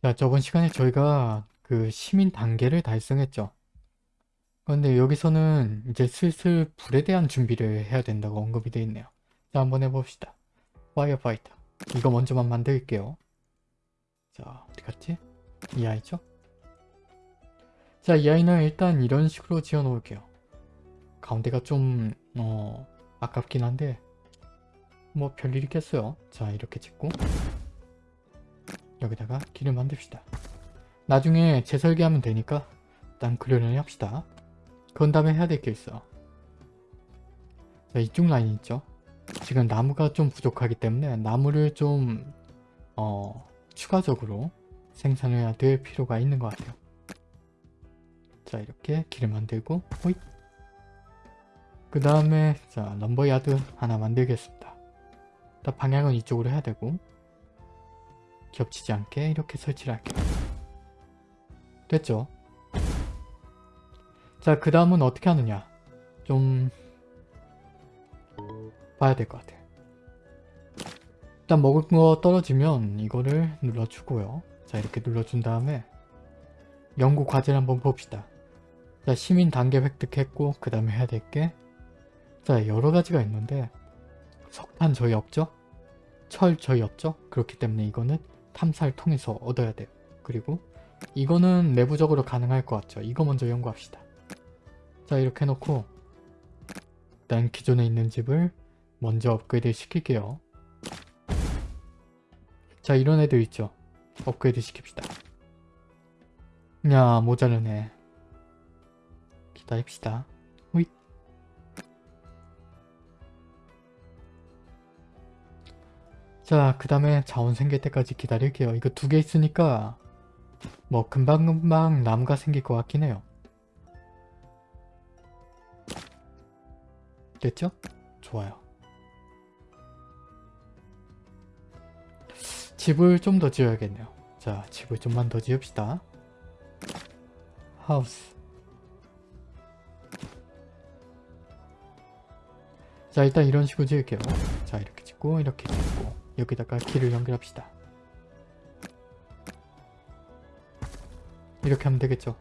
자, 저번 시간에 저희가 그 시민 단계를 달성했죠. 그런데 여기서는 이제 슬슬 불에 대한 준비를 해야 된다고 언급이 되어 있네요. 자, 한번 해봅시다. firefighter. 이거 먼저만 만들게요. 자, 어디 갔지? 이 아이죠? 자, 이 아이는 일단 이런 식으로 지어 놓을게요. 가운데가 좀, 어, 아깝긴 한데, 뭐 별일 있겠어요. 자, 이렇게 짓고, 여기다가 길을 만듭시다. 나중에 재설계하면 되니까 일단 그려내 합시다. 그런 다음에 해야 될 게 있어. 자, 이쪽 라인 있죠? 지금 나무가 좀 부족하기 때문에 나무를 좀 어, 추가적으로 생산해야 될 필요가 있는 것 같아요. 자 이렇게 길을 만들고 호잇 그 다음에 자 럼버야드 하나 만들겠습니다. 방향은 이쪽으로 해야 되고 겹치지 않게 이렇게 설치를 할게요. 됐죠? 자, 그 다음은 어떻게 하느냐. 좀 봐야 될 것 같아요. 일단 먹을 거 떨어지면 이거를 눌러주고요. 자, 이렇게 눌러준 다음에 연구 과제를 한번 봅시다. 자, 시민 단계 획득했고 그 다음에 해야 될 게 자, 여러 가지가 있는데 석탄 저희 없죠? 철 저희 없죠? 그렇기 때문에 이거는 탐사를 통해서 얻어야 돼요. 그리고 이거는 내부적으로 가능할 것 같죠. 이거 먼저 연구합시다. 자 이렇게 해놓고 일단 기존에 있는 집을 먼저 업그레이드 시킬게요. 자 이런 애들 있죠. 업그레이드 시킵시다. 야 모자르네. 기다립시다. 자, 그 다음에 자원 생길 때까지 기다릴게요. 이거 두 개 있으니까 뭐 금방금방 나무가 생길 것 같긴 해요. 됐죠? 좋아요. 집을 좀 더 지어야겠네요. 자, 집을 좀만 더 지읍시다. 하우스. 자, 일단 이런 식으로 지을게요. 자, 이렇게 짓고, 이렇게 짓고. 여기다가 길을 연결합시다. 이렇게 하면 되겠죠.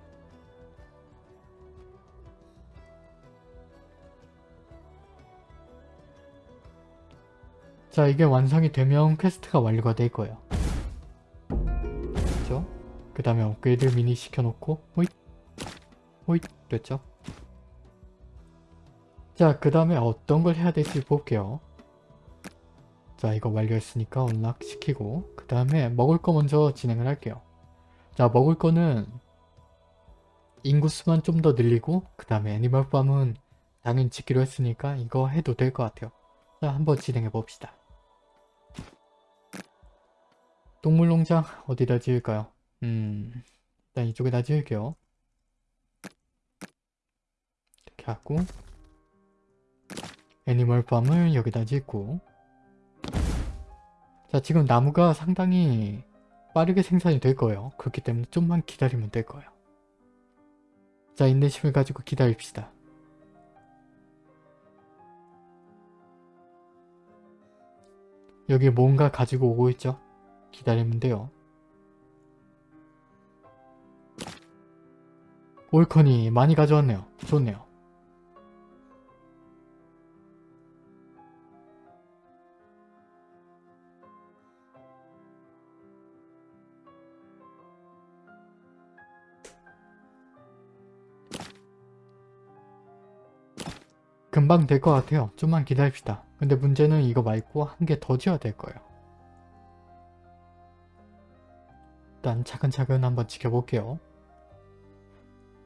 자 이게 완성이 되면 quest가 완료가 될 거예요. 됐죠? 그 다음에 업그레이드 미니 시켜놓고 호잇 호잇 됐죠? 자 그 다음에 어떤 걸 해야 될지 볼게요. 자 이거 완료했으니까 unlock 시키고 그 다음에 먹을 거 먼저 진행을 할게요. 자 먹을 거는 인구수만 좀 더 늘리고 그 다음에 animal farm은 당연히 짓기로 했으니까 이거 해도 될 것 같아요. 자 한번 진행해 봅시다. 동물농장 어디다 지을까요? 음 일단 이쪽에다 지을게요. 이렇게 하고 애니멀팜을 여기다 짓고 자 지금 나무가 상당히 빠르게 생산이 될 거예요. 그렇기 때문에 좀만 기다리면 될 거예요. 자 인내심을 가지고 기다립시다. 여기 뭔가 가지고 오고 있죠? 기다리면 돼요. 올커니 많이 가져왔네요. 좋네요. 금방 될 것 같아요. 좀만 기다립시다. 근데 문제는 이거 말고 한 개 더 지어야 될 거예요. 일단 차근차근 한번 지켜볼게요.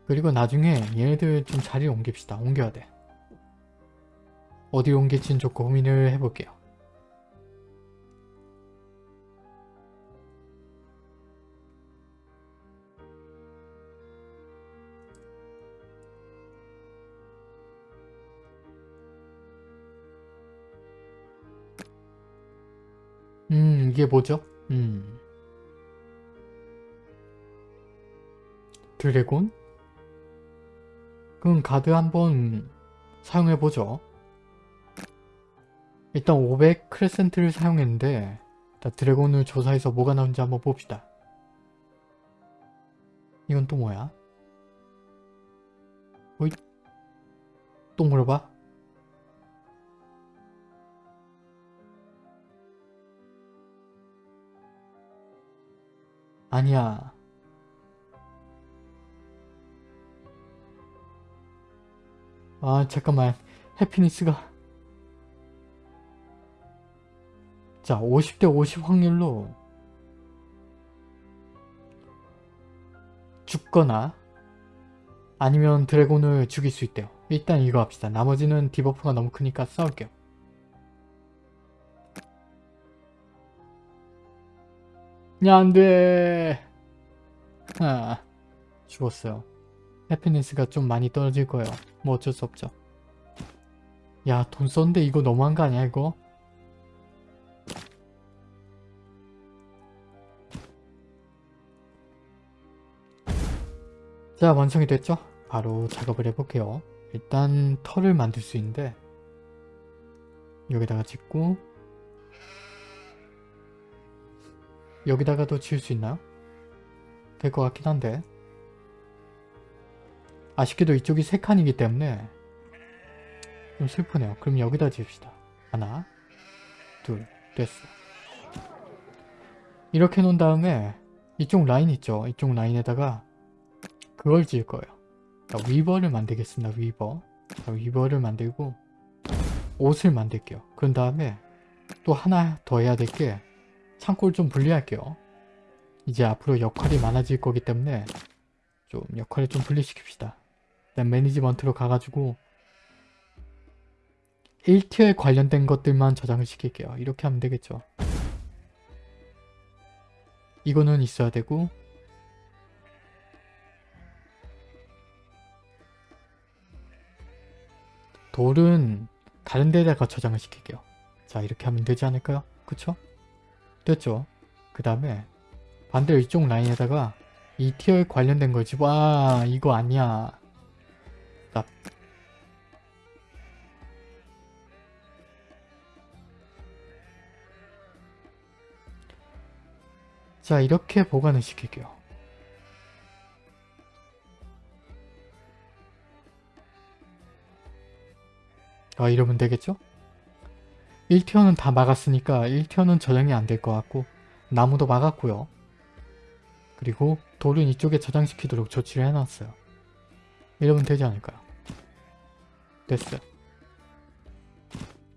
그리고 나중에 얘네들 좀 자리를 옮깁시다. 옮겨야 돼. 어디 옮길지는 좀 고민을 해볼게요. 음 이게 뭐죠? 음 드래곤? 그럼 가드 한번 사용해보죠. 일단 500 크레센트를 사용했는데 드래곤을 조사해서 뭐가 나오는지 한번 봅시다. 이건 또 뭐야? 어이? 또 물어봐? 아니야. 아 잠깐만 happiness가 자 50대 50 확률로 죽거나 아니면 드래곤을 죽일 수 있대요. 일단 이거 합시다. 나머지는 debuff가 너무 크니까 싸울게요. 야 안 돼 아 죽었어요. 해피니스가 좀 많이 떨어질 거예요. 뭐 어쩔 수 없죠. 야 돈 썼는데 이거 너무한 거 아니야 이거? 자 완성이 됐죠? 바로 작업을 해볼게요. 일단 털을 만들 수 있는데 여기다가 짓고 여기다가도 지을 수 있나요? 될 것 같긴 한데 아쉽게도 이쪽이 세 칸이기 때문에 좀 슬프네요. 그럼 여기다 지읍시다. 하나 둘 됐어. 이렇게 놓은 다음에 이쪽 라인 있죠? 이쪽 라인에다가 그걸 지을 거예요. 자, 위버를 만들겠습니다. 위버. 자, 위버를 만들고 옷을 만들게요. 그런 다음에 또 하나 더 해야 될 게 창고를 좀 분리할게요. 이제 앞으로 역할이 많아질 거기 때문에 좀 역할을 좀 분리시킵시다. 일단 매니지먼트로 가가지고 1티어에 관련된 것들만 저장을 시킬게요. 이렇게 하면 되겠죠. 이거는 있어야 되고 돌은 다른 데다가 저장을 시킬게요. 자 이렇게 하면 되지 않을까요? 그쵸? 됐죠? 그 다음에 반대로 이쪽 라인에다가 이 티어에 관련된 거지. 와 이거 아니야. 나 자 이렇게 보관을 시킬게요. 아 이러면 되겠죠? 1티어는 다 막았으니까 1티어는 저장이 안 될 것 같고 나무도 막았고요. 그리고 돌은 이쪽에 저장시키도록 조치를 해놨어요. 이러면 되지 않을까요? 됐어요.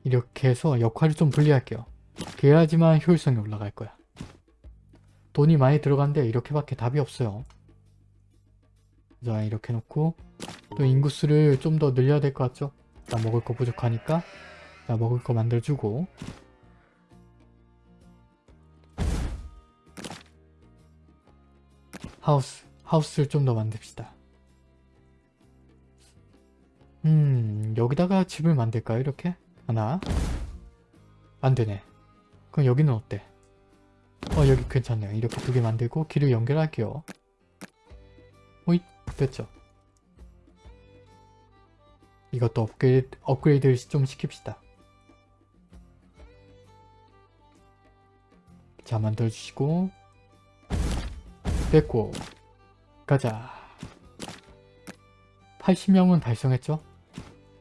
이렇게 해서 역할을 좀 분리할게요. 그래야지만 효율성이 올라갈 거야. 돈이 많이 들어간데 이렇게밖에 답이 없어요. 자 이렇게 놓고 또 인구수를 좀 더 늘려야 될 것 같죠? 나 먹을 거 부족하니까 자 먹을 거 만들어주고. 하우스 하우스를 좀 더 만듭시다. 음 여기다가 집을 만들까요 이렇게? 하나. 안되네. 그럼 여기는 어때? 어 여기 괜찮네요. 이렇게 두 개 만들고 길을 연결할게요. 오잇 됐죠? 이것도 업그레이드, 업그레이드를 좀 시킵시다. 자 만들어주시고 됐고 가자 80명은 달성했죠?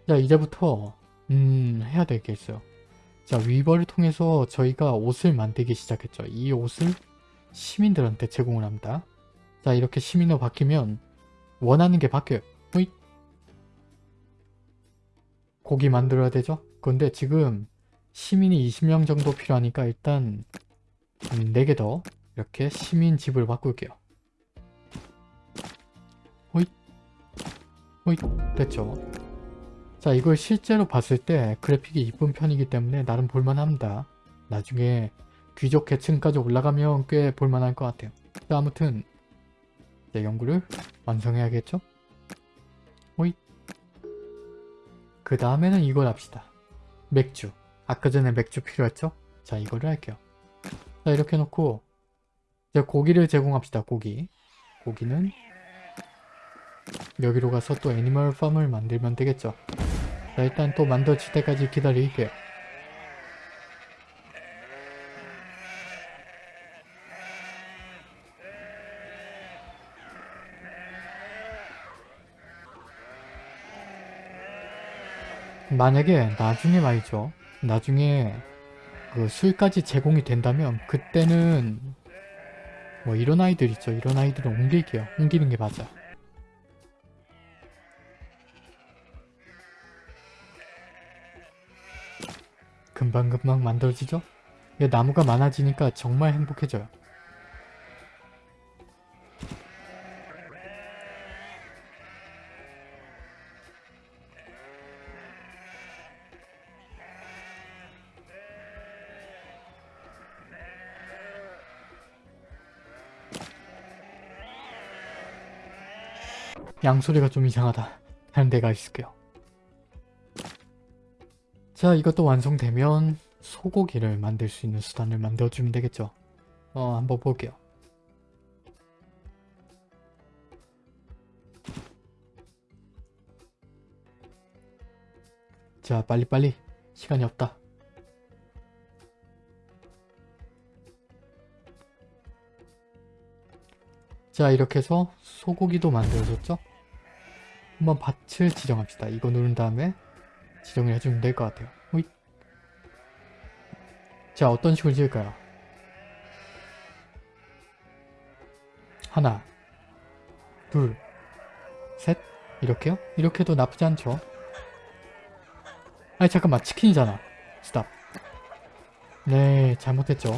자 이제부터 음 해야 있어요. 자 위버를 통해서 저희가 옷을 만들기 시작했죠. 이 옷을 시민들한테 제공을 합니다. 자 이렇게 시민으로 바뀌면 원하는 게 바뀌어요. 호잇 고기 만들어야 되죠? 그런데 지금 시민이 20명 정도 필요하니까 일단 4개 더 이렇게 시민 집을 바꿀게요. 호잇 호잇 됐죠? 자 이걸 실제로 봤을 때 그래픽이 이쁜 편이기 때문에 나름 볼만합니다. 나중에 귀족 계층까지 올라가면 꽤 볼만할 것 같아요. 자 아무튼 이제 연구를 완성해야겠죠? 호잇 그 다음에는 이걸 합시다. 맥주. 아까 전에 맥주 필요했죠? 자 이거를 할게요. 자 이렇게 놓고 이제 고기를 제공합시다 고기. 고기는 여기로 가서 또 애니멀 팜을 만들면 되겠죠. 자 일단 또 만들어질 때까지 기다릴게요. 만약에 나중에 말이죠. 나중에 그 술까지 제공이 된다면 그때는 뭐 이런 아이들 있죠. 이런 아이들은 옮길게요. 옮기는 게 맞아. 금방금방 만들어지죠? 나무가 많아지니까 정말 행복해져요. 양소리가 좀 이상하다. 다른 데가 있을게요. 자 이것도 완성되면 소고기를 만들 수 있는 수단을 만들어주면 되겠죠. 어 한번 볼게요. 자 빨리빨리 시간이 없다. 자 이렇게 해서 소고기도 만들어졌죠? 한번 밭을 지정합시다. 이거 누른 다음에 지정을 해주면 될 것 같아요. 호잇. 자 어떤 식으로 지을까요? 하나 둘셋 이렇게요? 이렇게도 나쁘지 않죠? 아니 잠깐만 치킨이잖아 스탑 네 잘못했죠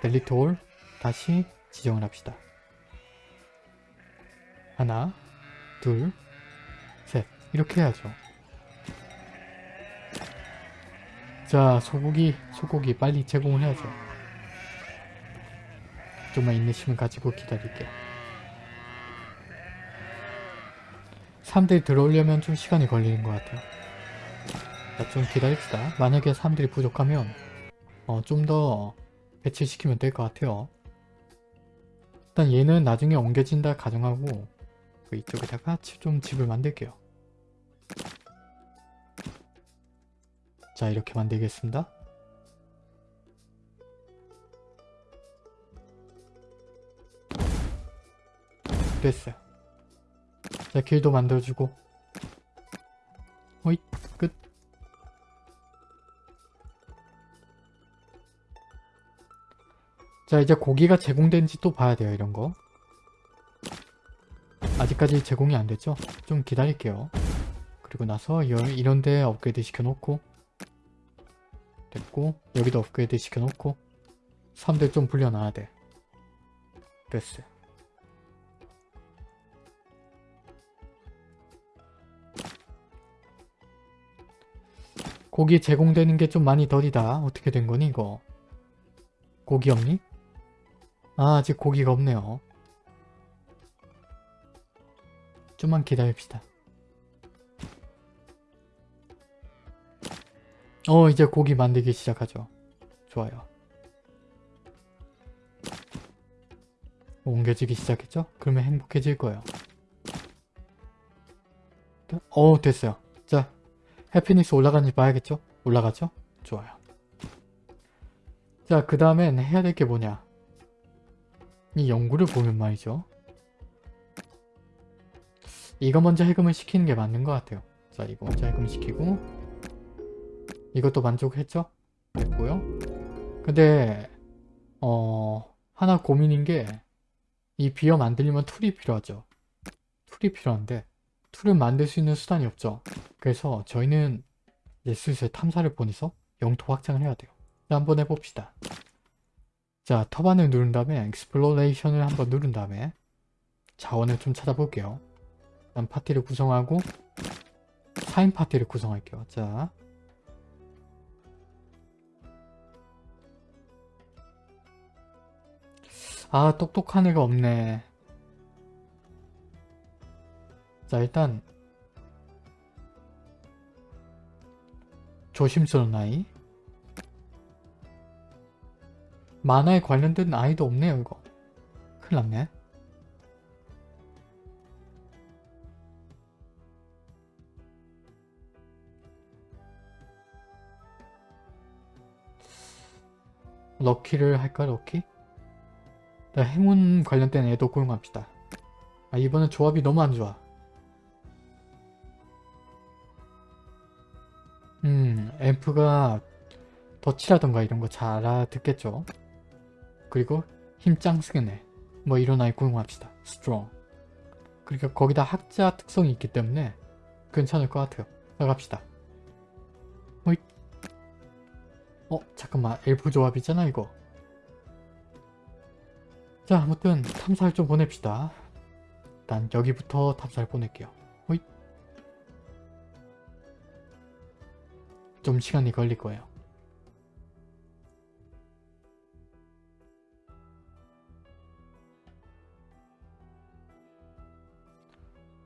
델리트 올 다시 지정을 합시다 하나 둘셋 이렇게 해야죠. 자 소고기 소고기 빨리 제공을 해야죠. 좀만 인내심을 가지고 기다릴게요. 사람들이 들어오려면 좀 시간이 걸리는 것 같아요. 자, 좀 기다립시다. 만약에 사람들이 부족하면 어, 좀 더 배치시키면 될 것 같아요. 일단 얘는 나중에 옮겨진다 가정하고 그 이쪽에다가 좀 집을 만들게요 자 이렇게 만들겠습니다. 됐어요. 자 길도 만들어주고 호잇 끝 자 이제 고기가 제공된지 또 봐야 돼요 이런거 아직까지 제공이 안됐죠? 좀 기다릴게요 그리고 나서 이런데 업그레이드 시켜놓고 됐고 여기도 업그레이드 시켜놓고 3대 좀 불려놔야 돼. 됐어요 고기 제공되는 게 좀 많이 덜이다. 어떻게 된 거니 이거? 고기 없니? 아 아직 고기가 없네요. 좀만 기다립시다 어 이제 고기 만들기 시작하죠. 좋아요. 옮겨지기 시작했죠? 그러면 행복해질 거예요. 어 됐어요. 자 해피니스 올라가는지 봐야겠죠? 올라가죠? 좋아요. 자 그 다음엔 해야 될 게 뭐냐 이 연구를 보면 말이죠. 이거 먼저 해금을 시키는 게 맞는 것 같아요. 자 이거 먼저 해금 시키고 이것도 만족했죠? 됐고요. 근데 어 하나 고민인 게 이 beer 만들려면 tool이 필요하죠. tool이 필요한데 tool을 만들 수 있는 수단이 없죠. 그래서 저희는 이제 슬슬 탐사를 보내서 영토 확장을 해야 돼요. 자, 한번 해봅시다. 자, tavern을 누른 다음에 exploration을 한번 누른 다음에 자원을 좀 찾아볼게요. 일단 파티를 구성하고 4인 파티를 구성할게요. 자, 아 똑똑한 애가 없네. 자 일단 조심스러운 아이. 만화에 관련된 아이도 없네요 이거. 큰일 났네. 럭키를 할까 럭키? 자, 행운 관련된 애도 고용합시다. 아 이번엔 조합이 너무 안 좋아. 앰프가 덧치라던가 이런 거 잘 알아듣겠죠. 그리고 힘짱 쓰겠네. 뭐 이런 아이 고용합시다. strong. 그러니까 거기다 학자 특성이 있기 때문에 괜찮을 것 같아요. 나갑시다. 호잇. 어 잠깐만 엘프 조합이잖아 이거. 자 아무튼 탐사를 좀 보냅시다. 일단 여기부터 탐사를 보낼게요. 호잇. 좀 시간이 걸릴 거예요.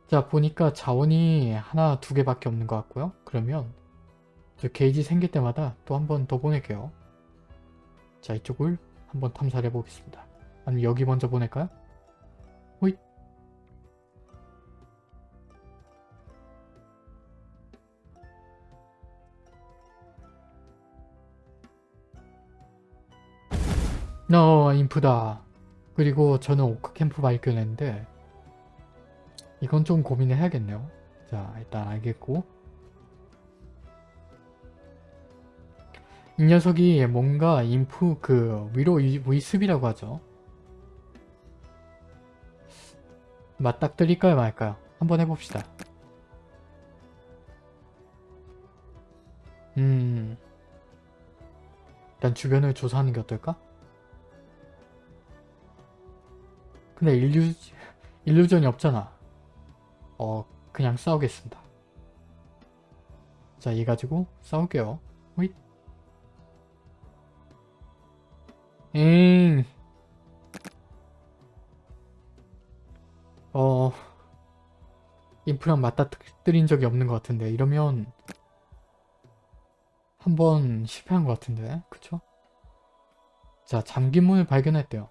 자 보니까 자원이 하나 두 개밖에 없는 것 같고요. 그러면 저 게이지 생길 때마다 또 한 번 더 보낼게요. 자 이쪽을 한번 탐사를 해보겠습니다. 아니면 여기 먼저 보낼까요? 호잇 어 인프다. 그리고 저는 오크 캠프 발견했는데 이건 좀 고민을 해야겠네요. 자 일단 알겠고 이 녀석이 뭔가 인프 그 위로 위- 위습이라고 하죠. 맞닥뜨릴까요 말까요? 한번 해봅시다. 음 일단 주변을 조사하는 게 어떨까? 근데 일류, 일루전이 없잖아. 어 그냥 싸우겠습니다. 자 얘 가지고 싸울게요. 호잇 엥. 어... 인프랑 맞닥뜨린 적이 없는 것 같은데 이러면 한 번 실패한 것 같은데 그쵸? 자 잠긴 문을 발견했대요.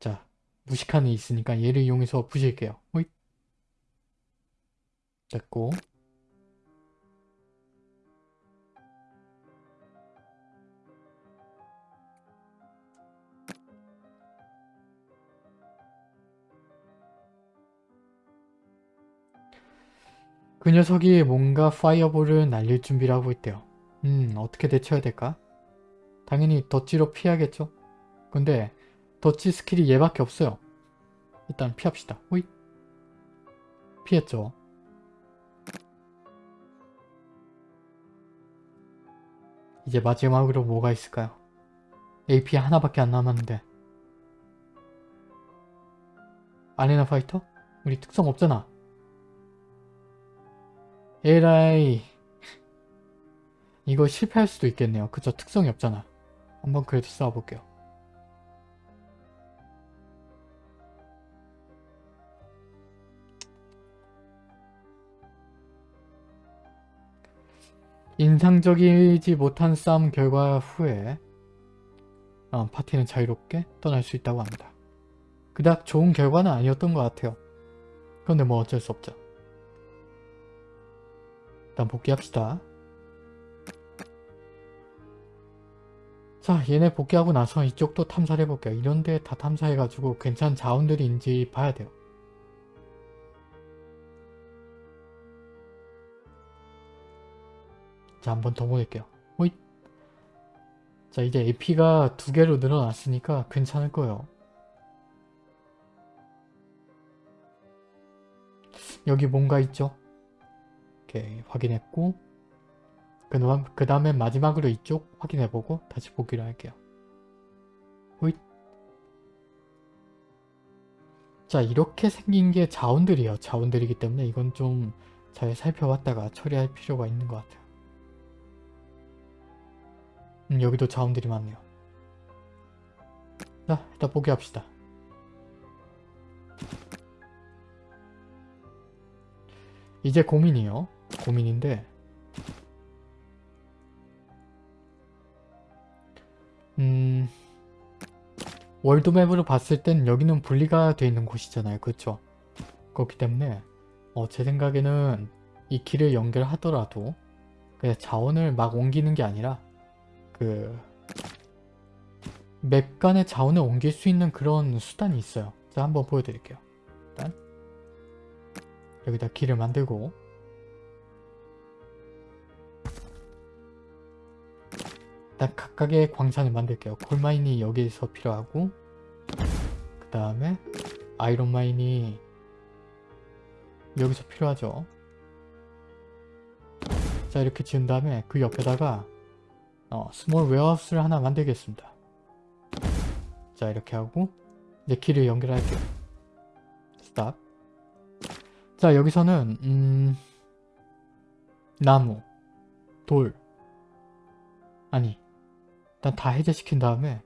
자 무식한이 있으니까 얘를 이용해서 부실게요. 호잇 됐고 그 녀석이 뭔가 파이어볼을 날릴 준비를 하고 있대요. 음 어떻게 대처해야 될까? 당연히 dodge로 피하겠죠? 근데 dodge skill이 얘밖에 없어요. 일단 피합시다. 호잇 피했죠. 이제 마지막으로 뭐가 있을까요? AP 하나밖에 안 남았는데 아레나 파이터? 우리 특성 없잖아. 에라이 이거 실패할 수도 있겠네요. 그저 특성이 없잖아. 한번 그래도 싸워볼게요. 인상적이지 못한 싸움 결과 후에 어, 파티는 자유롭게 떠날 수 있다고 합니다. 그닥 좋은 결과는 아니었던 것 같아요. 그런데 뭐 어쩔 수 없죠. 일단 복귀합시다. 자 얘네 복귀하고 나서 이쪽도 탐사를 해볼게요. 이런데 다 탐사해가지고 괜찮은 자원들이 있는지 봐야 돼요. 자 한 번 더 보낼게요. 호잇 자 이제 AP가 두 개로 늘어났으니까 괜찮을 거예요. 여기 뭔가 있죠? 이렇게 확인했고 그 다음에 마지막으로 이쪽 확인해보고 다시 보기로 할게요. 호잇 자 이렇게 생긴 게 자원들이에요. 자원들이기 때문에 이건 좀 잘 살펴봤다가 처리할 필요가 있는 것 같아요. 음, 여기도 자원들이 많네요. 자 일단 포기합시다. 이제 고민이요. 고민인데 음... 월드맵으로 봤을 땐 여기는 분리가 되어 있는 곳이잖아요. 그렇죠? 그렇기 때문에 어, 제 생각에는 이 길을 연결하더라도 그냥 자원을 막 옮기는 게 아니라 그 맵 간의 자원을 옮길 수 있는 그런 수단이 있어요. 자 한번 보여드릴게요. 일단 여기다 길을 만들고 일단 각각의 광산을 만들게요. 콜마인이 여기서 필요하고 그 다음에 iron mine이 여기서 필요하죠. 자 이렇게 지은 다음에 그 옆에다가 어, small warehouse를 하나 만들겠습니다. 자 이렇게 하고 이제 길을 연결할게요. stop 자 여기서는 음... 나무 돌 아니 일단 다 해제시킨 다음에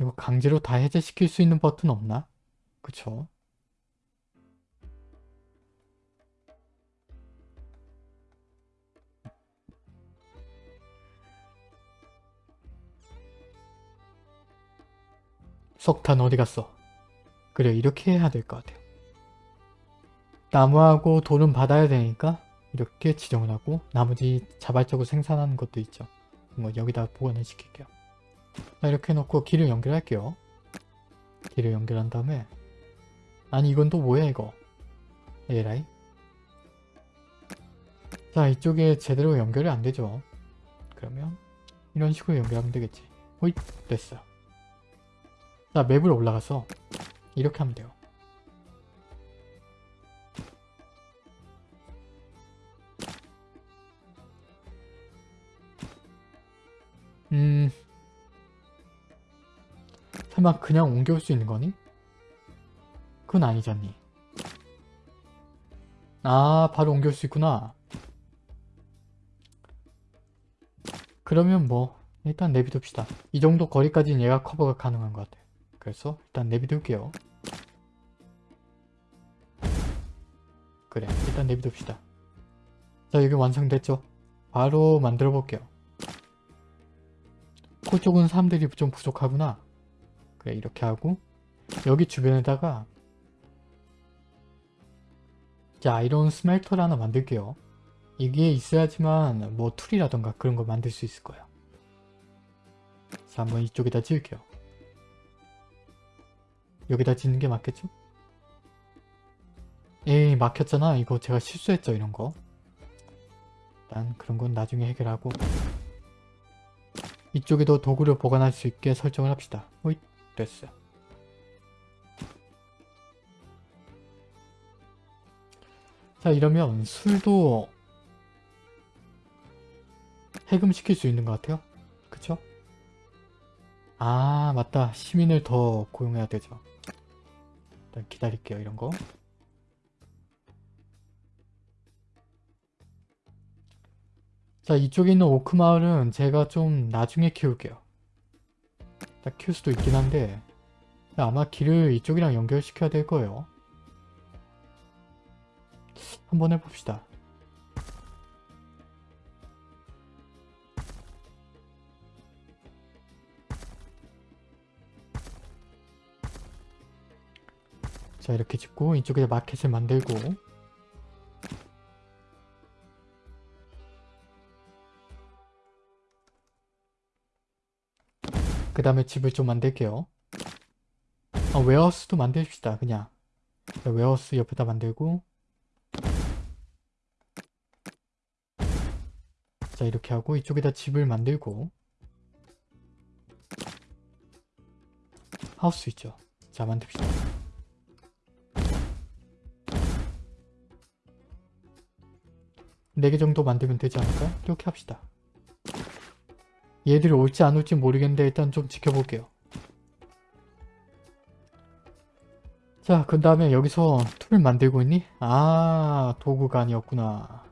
이거 강제로 다 해제시킬 수 있는 버튼 없나? 그쵸? 석탄 어디 갔어? 그래 이렇게 해야 될 것 같아요. 나무하고 돌은 받아야 되니까 이렇게 지정을 하고 나머지 자발적으로 생산하는 것도 있죠. 뭐 여기다 보관을 시킬게요. 자, 이렇게 해놓고 길을 연결할게요. 길을 연결한 다음에 아니 이건 또 뭐야 이거 에라이 자 이쪽에 제대로 연결이 안 되죠. 그러면 이런 식으로 연결하면 되겠지. 호잇 됐어요. 자 맵을 올라가서 이렇게 하면 돼요. 음... 설마 그냥 옮겨올 수 있는 거니? 그건 아니잖니. 아 바로 옮겨올 수 있구나. 그러면 뭐 일단 내비둡시다. 이 정도 거리까지는 얘가 커버가 가능한 것 같아요. 그래서 일단 내비둘게요. 그래 일단 내비둡시다. 자 여기 완성됐죠? 바로 만들어 볼게요. 그쪽은 사람들이 좀 부족하구나. 그래 이렇게 하고 여기 주변에다가 자 아이론 스멜터를 하나 만들게요. 이게 있어야지만 뭐 툴이라던가 그런 거 만들 수 있을 거예요. 자 한번 이쪽에다 지을게요. 여기다 짓는 게 맞겠죠? 에이 막혔잖아 이거 제가 실수했죠 이런 거 일단 그런 건 나중에 해결하고 이쪽에도 도구를 보관할 수 있게 설정을 합시다. 호잇 됐어요 자 이러면 술도 해금시킬 수 있는 것 같아요. 그쵸? 아 맞다. 시민을 더 고용해야 되죠. 일단 기다릴게요 이런 거 자 이쪽에 있는 오크마을은 제가 좀 나중에 키울게요. 딱 키울 수도 있긴 한데 아마 길을 이쪽이랑 연결시켜야 될 거예요. 한번 해봅시다. 자 이렇게 짓고 이쪽에 마켓을 만들고 그 다음에 집을 좀 만들게요. 아, warehouse도 만듭시다. 그냥 자, warehouse 옆에다 만들고 자 이렇게 하고 이쪽에다 집을 만들고 하우스 있죠. 자 만듭시다. 네 개 정도 만들면 되지 않을까? 이렇게 합시다. 얘들이 올지 안 올지 모르겠는데 일단 좀 지켜볼게요. 자, 그 다음에 여기서 tool을 만들고 있니? 아, 도구가 아니었구나.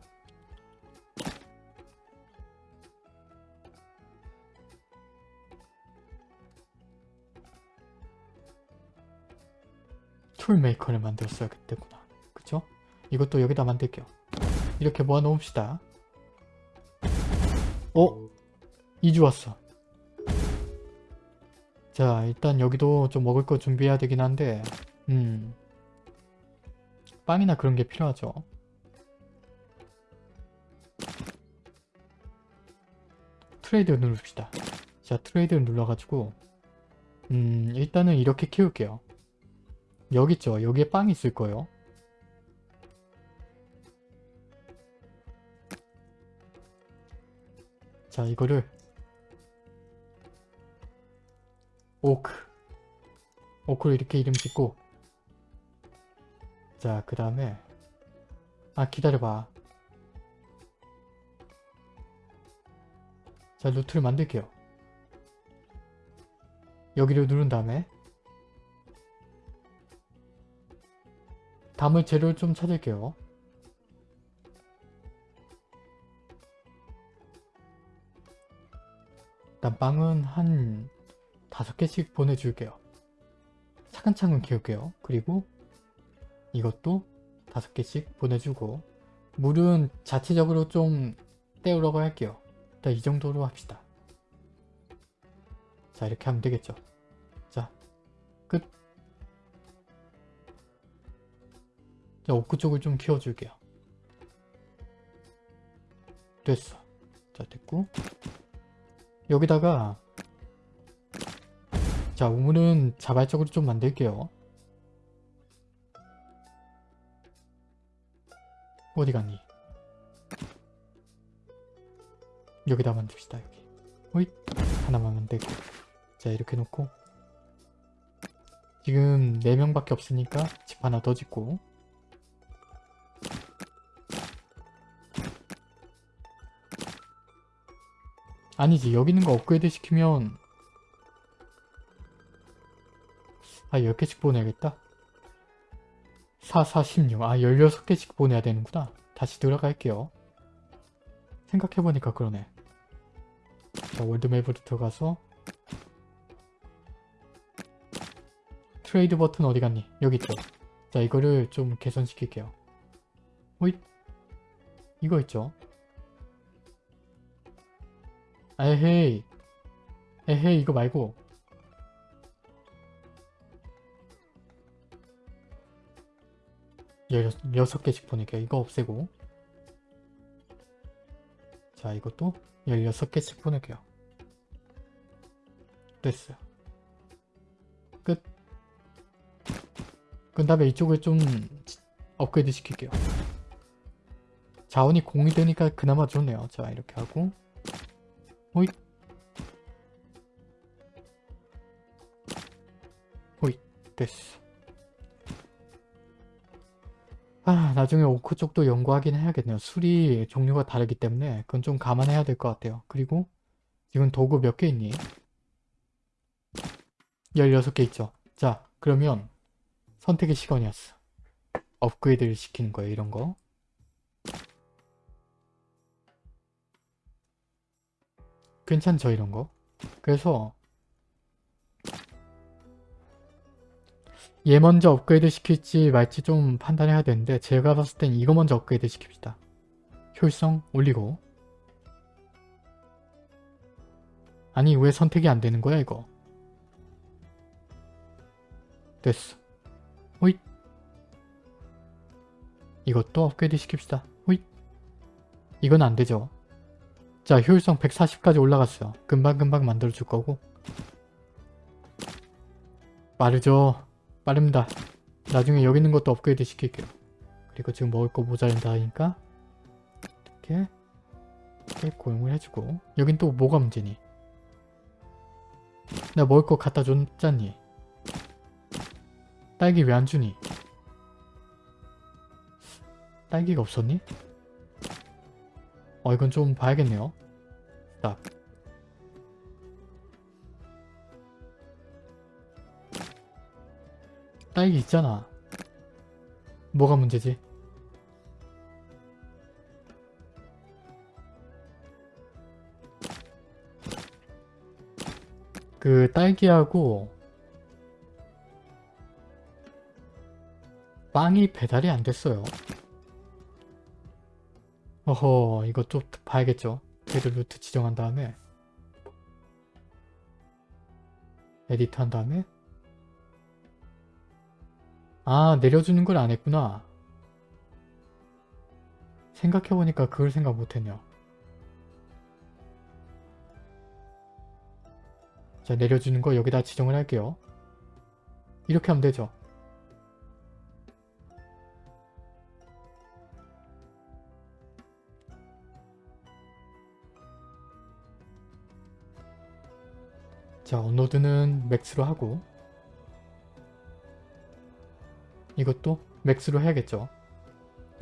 tool maker를 만들었어야 됐구나. 그쵸? 이것도 여기다 만들게요. 이렇게 모아놓읍시다. 어? 2주 왔어. 자 일단 여기도 좀 먹을 거 준비해야 되긴 한데 음 빵이나 그런 게 필요하죠. trade 누릅시다. 자 trade를 눌러가지고 음 일단은 이렇게 키울게요. 여기 있죠. 여기에 빵이 있을 거예요. 자 이거를 오크로 이렇게 이름 짓고. 자 그 다음에. 아 기다려봐. 자 루트를 만들게요. 여기를 누른 다음에. 담을 재료를 좀 찾을게요. 일단 빵은 한 다섯 개씩 보내줄게요 차근차근 키울게요. 그리고 이것도 다섯 개씩 보내주고 물은 자체적으로 좀 때우려고 할게요. 일단 이 정도로 합시다. 자 이렇게 하면 되겠죠? 자 끝. 자 오크 쪽을 좀 키워줄게요. 됐어. 자 됐고. 여기다가 자 우물은 자발적으로 좀 만들게요. 어디 갔니? 여기다 만듭시다 여기. 호잇 하나만 만들고. 자 이렇게 놓고. 지금 4명밖에 없으니까 집 하나 더 짓고. 아니지 여기 있는 거 업그레이드 시키면 아 10개씩 보내야겠다? 4, 4, 16. 아 16개씩 보내야 되는구나. 다시 들어갈게요. 생각해보니까 그러네. 자 월드맵으로 들어가서 트레이드 버튼 어디 갔니? 여기 있죠. 자 이거를 좀 개선시킬게요. 호잇. 이거 있죠? 에헤이. 에헤이 이거 말고 열여섯 개씩 보낼게요 이거 없애고. 자 이것도 16개씩 보낼게요. 됐어요. 끝. 그 다음에 이쪽을 좀 업그레이드 시킬게요. 자원이 공이 되니까 그나마 좋네요. 자 이렇게 하고. 호잇. 호잇. 됐어 아 나중에 오크 쪽도 연구하긴 해야겠네요. 술이 종류가 다르기 때문에 그건 좀 감안해야 될 것 같아요. 그리고 지금 도구 몇 개 있니? 16개 있죠. 자 그러면 선택의 시간이었어. 업그레이드를 시키는 거예요 이런 거. 괜찮죠 이런 거? 그래서 얘 먼저 업그레이드 시킬지 말지 좀 판단해야 되는데 제가 봤을 땐 이거 먼저 업그레이드 시킵시다. 효율성 올리고. 아니 왜 선택이 안 되는 거야 이거? 됐어. 호잇. 이것도 업그레이드 시킵시다. 호잇. 이건 안 되죠. 자 효율성 140까지 올라갔어요. 금방금방 만들어줄 거고. 빠르죠 빠릅니다. 나중에 여기 있는 것도 업그레이드 시킬게요. 그리고 지금 먹을 거 모자란다 하니까 이렇게 고용을 해주고. 여긴 또 뭐가 문제니? 나 먹을 거 갖다 줬잖니? 딸기 왜 안 주니? 딸기가 없었니? 어 이건 좀 봐야겠네요. 딱 딸기 있잖아. 뭐가 문제지? 그 딸기하고 빵이 배달이 안 됐어요. 어허 이거 좀 봐야겠죠? 걔를 route 지정한 다음에 edit 한 다음에 아 내려주는 걸 안 했구나. 생각해보니까 그걸 생각 못했네요. 자 내려주는 거 여기다 지정을 할게요. 이렇게 하면 되죠? 자 업로드는 max로 하고 이것도 맥스로 해야겠죠.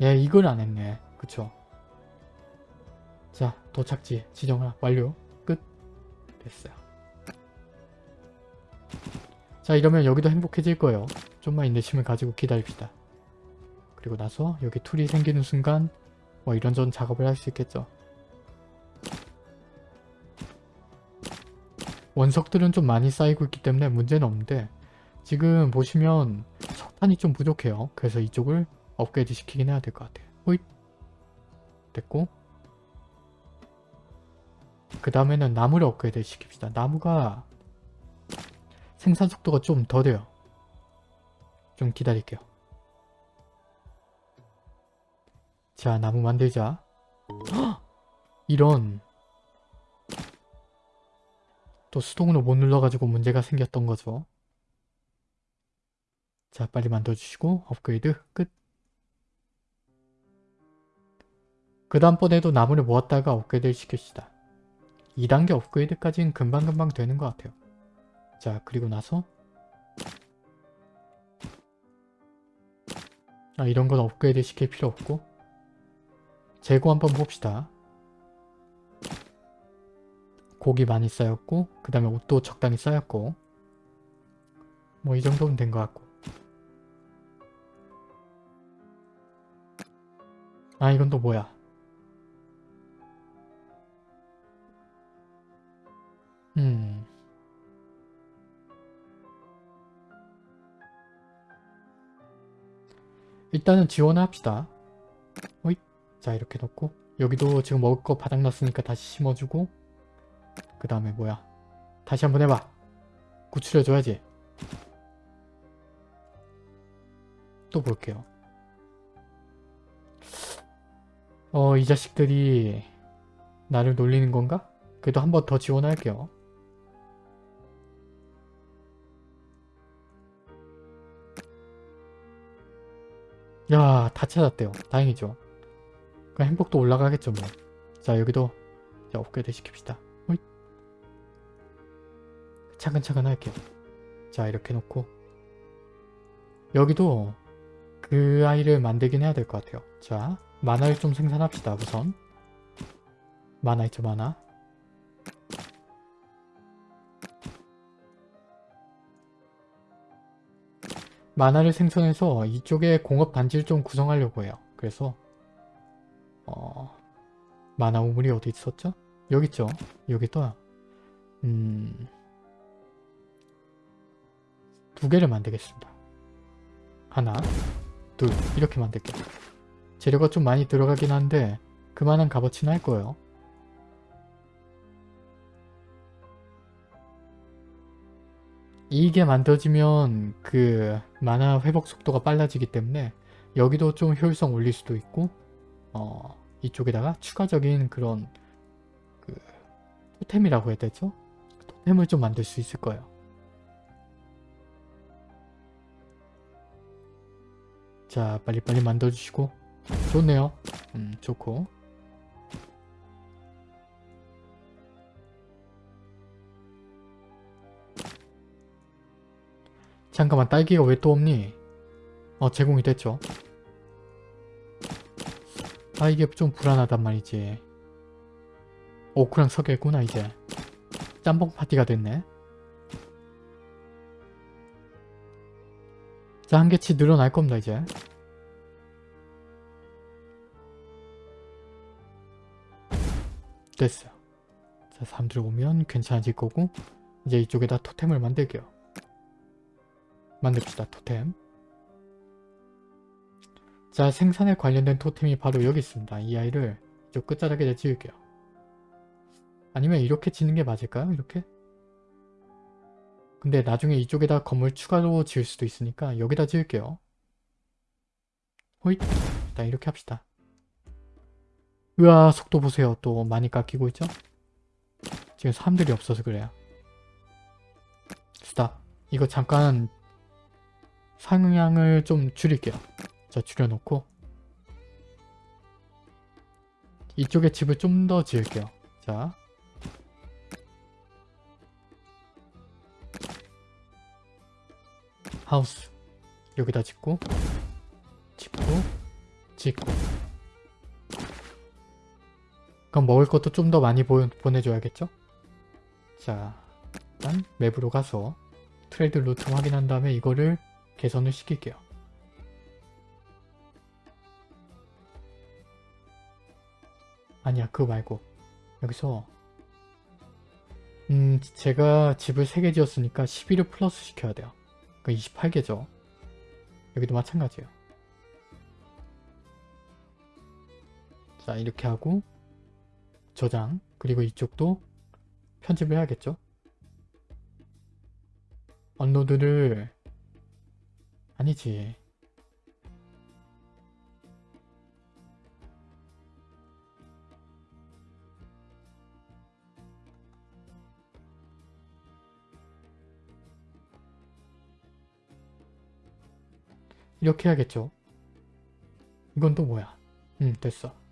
예 이걸 안 했네. 그쵸. 자 도착지 지정 완료 끝 됐어요. 자 이러면 여기도 행복해질 거예요. 좀만 인내심을 가지고 기다립시다. 그리고 나서 여기 툴이 생기는 순간 뭐 이런저런 작업을 할 수 있겠죠. 원석들은 좀 많이 쌓이고 있기 때문에 문제는 없는데 지금 보시면 석 탄이 좀 부족해요. 그래서 이쪽을 업그레이드 시키긴 해야 될 것 같아요. 호잇 됐고 그 다음에는 나무를 업그레이드 시킵시다. 나무가 생산 속도가 좀 더뎌요. 좀 기다릴게요. 자 나무 만들자. 헉! 이런 또 수동으로 못 눌러가지고 문제가 생겼던 거죠. 자 빨리 만들어주시고 업그레이드 끝. 그 다음번에도 나무를 모았다가 업그레이드를 시킵시다. 2단계 업그레이드까지는 금방금방 되는 것 같아요. 자 그리고 나서 아 이런 건 업그레이드 시킬 필요 없고 재고 한번 봅시다. 고기 많이 쌓였고 그 다음에 옷도 적당히 쌓였고 뭐 이 정도면 된 것 같고 아 이건 또 뭐야? 음. 일단은 지원을 합시다. 호잇. 자 이렇게 넣고. 여기도 지금 먹을 거 바닥났으니까 다시 심어주고. 그 다음에 뭐야? 다시 한번 해봐. 구출해줘야지. 또 볼게요 어 이 자식들이 나를 놀리는 건가? 그래도 한 번 더 지원할게요. 야 다 찾았대요. 다행이죠. 그 행복도 올라가겠죠 뭐 자 여기도 자 업그레이드 시킵시다. 호잇. 차근차근 할게요. 자 이렇게 놓고. 여기도 그 아이를 만들긴 해야 될 것 같아요. 자 만화를 좀 생산합시다 우선 만화 있죠 만화 만화를 생성해서 이쪽에 공업 단지를 좀 구성하려고 해요 그래서 어 만화 우물이 어디 있었죠? 여기 있죠? 여기 또 음... 두 개를 만들겠습니다. 하나, 둘 이렇게 만들게요. 재료가 좀 많이 들어가긴 한데 그만한 값어치는 할 거예요. 이게 만들어지면 그 만화 회복 속도가 빨라지기 때문에 여기도 좀 효율성 올릴 수도 있고 어 이쪽에다가 추가적인 그런 그 토템이라고 해야 되죠? 토템을 좀 만들 수 있을 거예요. 자 빨리빨리 만들어주시고 좋네요. 음 좋고 잠깐만 딸기가 왜 또 없니? 어 제공이 됐죠. 아 이게 좀 불안하단 말이지. 오크랑 서겠구나 이제. 짬뽕 파티가 됐네. 자 한 개치 늘어날 겁니다 이제. 됐어요. 자 사람들 오면 괜찮아질 거고 이제 이쪽에다 토템을 만들게요. 만듭시다 토템. 자 생산에 관련된 토템이 바로 여기 있습니다. 이 아이를 이쪽 끝자락에다 지을게요. 아니면 이렇게 짓는 게 맞을까요? 이렇게? 근데 나중에 이쪽에다 건물 추가로 지을 수도 있으니까 여기다 지을게요. 호잇! 일단 이렇게 합시다. 으아 속도 보세요. 또 많이 깎이고 있죠? 지금 사람들이 없어서 그래요. 스탑. 이거 잠깐 상향을 좀 줄일게요. 자 줄여놓고 이쪽에 집을 좀 더 지을게요. 자 하우스 여기다 짓고 짓고 짓고 그럼 먹을 것도 좀 더 많이 보, 보내줘야겠죠? 자 일단 맵으로 가서 trade route 확인한 다음에 이거를 개선을 시킬게요. 아니야 그거 말고 여기서 음 제가 집을 3개 지었으니까 11을 플러스 시켜야 돼요. 그 28개죠. 여기도 마찬가지예요. 자 이렇게 하고 저장 그리고 이쪽도 편집을 해야겠죠. 업로드를 아니지. 이렇게 해야겠죠? 이건 또 뭐야? 음 됐어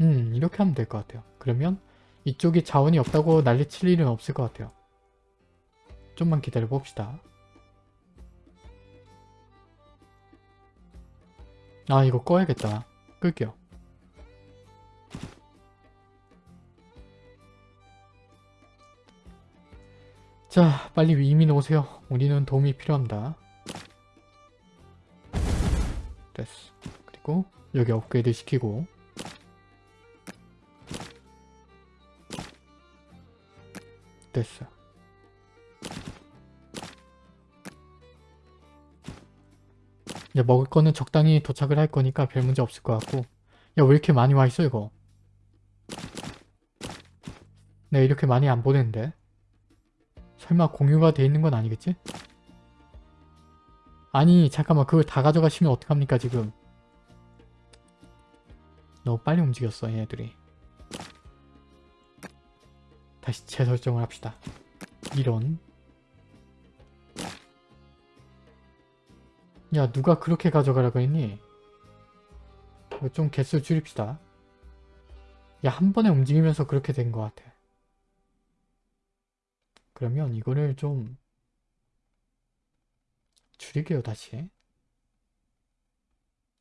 음 이렇게 하면 될 것 같아요. 그러면 이쪽이 자원이 없다고 난리칠 일은 없을 것 같아요. 좀만 기다려 봅시다. 아 이거 꺼야겠다. 끌게요. 자 빨리 이민 오세요. 우리는 도움이 필요합니다. 됐어. 그리고 여기 업그레이드 시키고 됐어. 이제 먹을 거는 적당히 도착을 할 거니까 별 문제 없을 것 같고. 야 왜 이렇게 많이 와 있어 이거? 내가 이렇게 많이 안 보냈는데. 설마 공유가 돼 있는 건 아니겠지? 아니 잠깐만. 그걸 다 가져가시면 어떡합니까 지금? 너무 빨리 움직였어 얘네들이 다시 재설정을 합시다. 이런. 야 누가 그렇게 가져가라고 했니? 좀 개수 줄입시다. 야 한 번에 움직이면서 그렇게 된 것 같아. 그러면 이거를 좀 줄이게요 다시.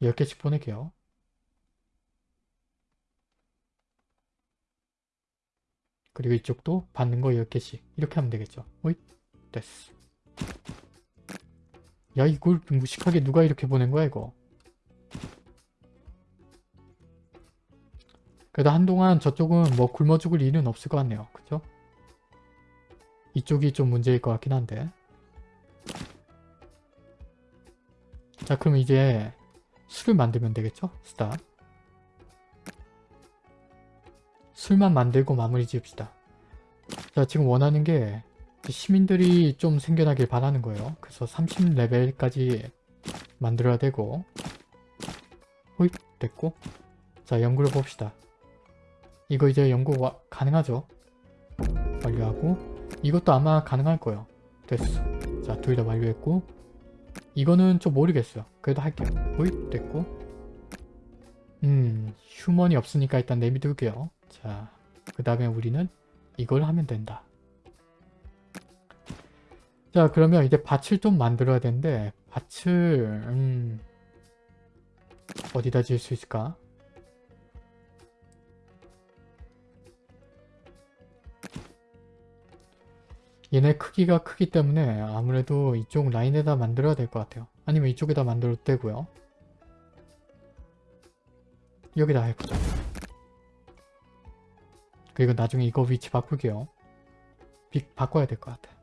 10개씩 보낼게요 그리고 이쪽도 받는 거 10개씩 이렇게 하면 되겠죠. 오잇 됐어. 야 이걸 무식하게 누가 이렇게 보낸 거야 이거? 그래도 한동안 저쪽은 뭐 굶어 죽을 일은 없을 것 같네요. 그죠? 이쪽이 좀 문제일 것 같긴 한데. 자 그럼 이제 술을 만들면 되겠죠? 스탑 술만 만들고 마무리 지읍시다. 자 지금 원하는 게 시민들이 좀 생겨나길 바라는 거예요. 그래서 30레벨까지 만들어야 되고. 호잇 됐고. 자 연구를 봅시다. 이거 이제 연구 와, 가능하죠? 완료하고. 이것도 아마 가능할 거예요. 됐어. 자 둘 다 완료했고. 이거는 좀 모르겠어요. 그래도 할게요. 호잇 됐고. 음 휴먼이 없으니까 일단 내비둘게요 자 그 다음에 우리는 이걸 하면 된다 자 그러면 이제 밭을 좀 만들어야 되는데 밭을 음, 어디다 지을 수 있을까 얘네 크기가 크기 때문에 아무래도 이쪽 라인에다 만들어야 될 것 같아요. 아니면 이쪽에다 만들어도 되고요. 여기다 해보자. 그리고 나중에 이거 위치 바꿀게요. 빅 바꿔야 될 것 같아.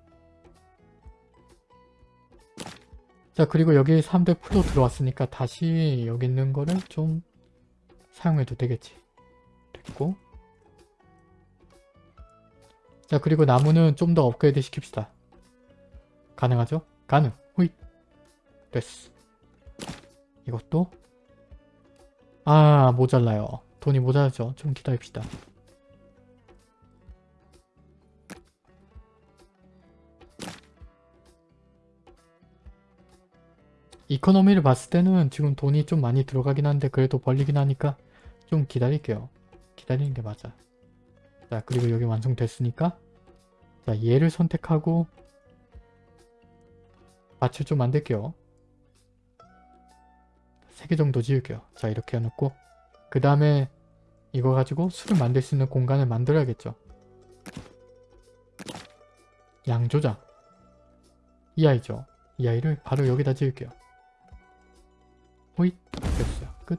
자 그리고 여기 3대 풀로 들어왔으니까 다시 여기 있는 거를 좀 사용해도 되겠지. 됐고 자 그리고 나무는 좀 더 업그레이드 시킵시다. 가능하죠? 가능. 후잇. 됐어. 이것도 아 모자라요. 돈이 모자라죠. 좀 기다립시다. 이코노미를 봤을 때는 지금 돈이 좀 많이 들어가긴 한데 그래도 벌리긴 하니까 좀 기다릴게요. 기다리는 게 맞아. 자 그리고 여기 완성됐으니까 자 얘를 선택하고 밭을 좀 만들게요. 3개 정도 지을게요. 자 이렇게 해놓고 그 다음에 이거 가지고 술을 만들 수 있는 공간을 만들어야겠죠. 양조장 이 아이죠. 이 아이를 바로 여기다 지을게요. 호잇 됐어요. 끝.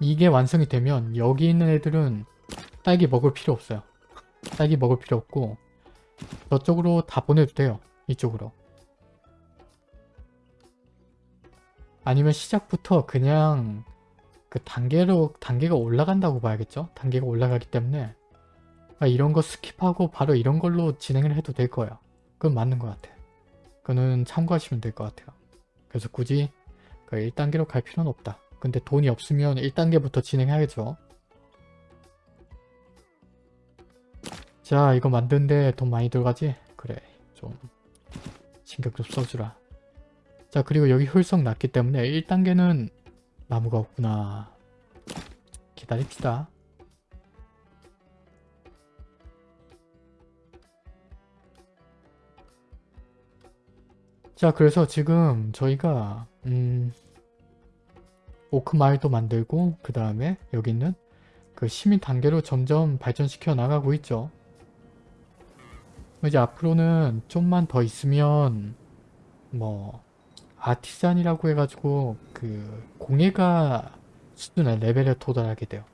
이게 완성이 되면 여기 있는 애들은 딸기 먹을 필요 없어요. 딸기 먹을 필요 없고 저쪽으로 다 보내도 돼요. 이쪽으로. 아니면 시작부터 그냥 그 단계로 단계가 올라간다고 봐야겠죠? 단계가 올라가기 때문에 아, 이런 거 skip하고 바로 이런 걸로 진행을 해도 될 거예요. 그건 맞는 것 같아. 그거는 참고하시면 될 것 같아요. 그래서 굳이 그 1단계로 갈 필요는 없다. 근데 돈이 없으면 1단계부터 진행해야겠죠. 자 이거 만드는데 돈 많이 들어가지? 그래 좀 신경 좀 써주라. 자 그리고 여기 효율성 낮기 때문에 1단계는 나무가 없구나. 기다립시다. 자 그래서 지금 저희가 음 오크 마을도 만들고 그 다음에 여기 있는 그 시민 단계로 점점 발전시켜 나가고 있죠. 이제 앞으로는 좀만 더 있으면 뭐 아티산이라고 해가지고 그 공예가 수준의 레벨에 도달하게 돼요.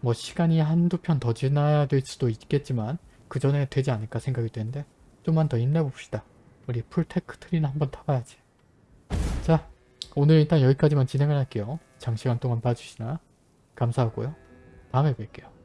뭐 시간이 한두 편 더 지나야 될 수도 있겠지만 그 전에 되지 않을까 생각이 되는데 좀만 더 힘내봅시다. 우리 full tech tree는 한번 타봐야지. 자 오늘 일단 여기까지만 진행을 할게요. 장시간 동안 봐주시느라 감사하고요. 다음에 뵐게요.